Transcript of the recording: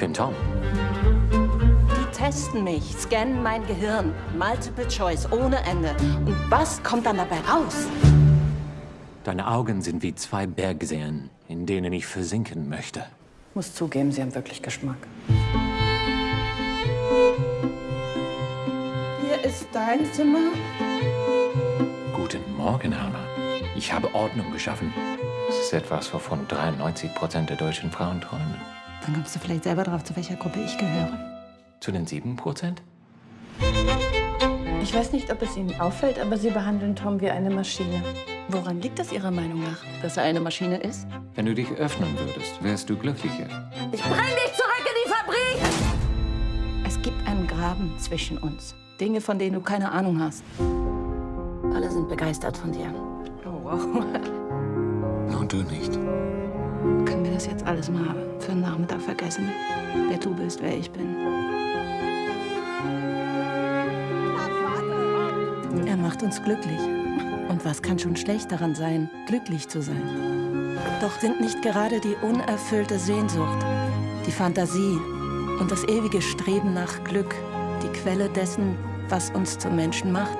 Bin Tom. Die testen mich, scannen mein Gehirn. Multiple Choice, ohne Ende. Und was kommt dann dabei raus? Deine Augen sind wie zwei Bergseen, in denen ich versinken möchte. Muss zugeben, Sie haben wirklich Geschmack. Hier ist dein Zimmer. Guten Morgen, Alma. Ich habe Ordnung geschaffen. Das ist etwas, wovon 93 Prozent der deutschen Frauen träumen. Dann kommst du vielleicht selber drauf, zu welcher Gruppe ich gehöre. Zu den 7 Prozent? Ich weiß nicht, ob es Ihnen auffällt, aber Sie behandeln Tom wie eine Maschine. Woran liegt das Ihrer Meinung nach, dass er eine Maschine ist? Wenn du dich öffnen würdest, wärst du glücklicher. Ich bring dich zurück in die Fabrik! Es gibt einen Graben zwischen uns. Dinge, von denen du keine Ahnung hast. Alle sind begeistert von dir. Oh, wow. Nur du nicht. Das jetzt alles mal für einen Nachmittag vergessen? Wer du bist, wer ich bin. Er macht uns glücklich. Und was kann schon schlecht daran sein, glücklich zu sein? Doch sind nicht gerade die unerfüllte Sehnsucht, die Fantasie und das ewige Streben nach Glück die Quelle dessen, was uns zu Menschen macht?